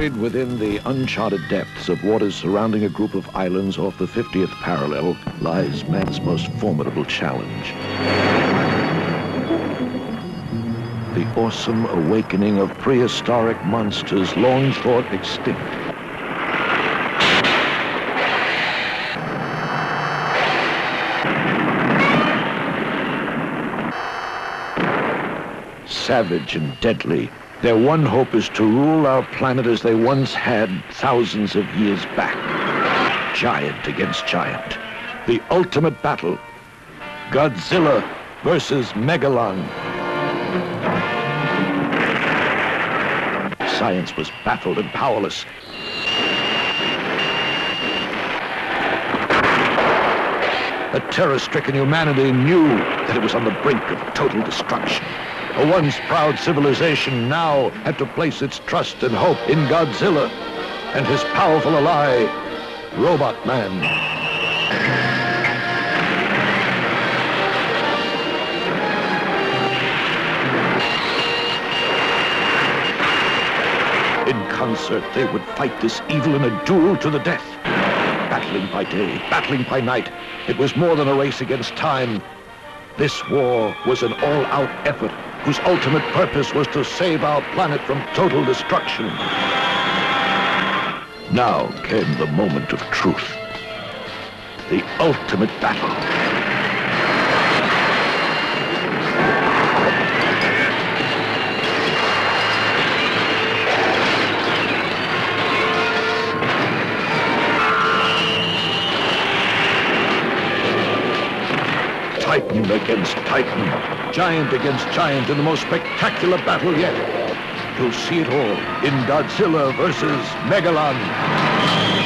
Buried within the uncharted depths of waters surrounding a group of islands off the 50th parallel lies man's most formidable challenge. The awesome awakening of prehistoric monsters long thought extinct. Savage and deadly, their one hope is to rule our planet as they once had thousands of years back. Giant against giant. The ultimate battle. Godzilla versus Megalon. Science was baffled and powerless. A terror-stricken humanity knew that it was on the brink of total destruction. A once proud civilization now had to place its trust and hope in Godzilla and his powerful ally, Robot Man. In concert, they would fight this evil in a duel to the death. Battling by day, battling by night. It was more than a race against time. This war was an all-out effort whose ultimate purpose was to save our planet from total destruction. Now came the moment of truth. The ultimate battle. Titan against Titan, giant against giant in the most spectacular battle yet. You'll see it all in Godzilla versus Megalon.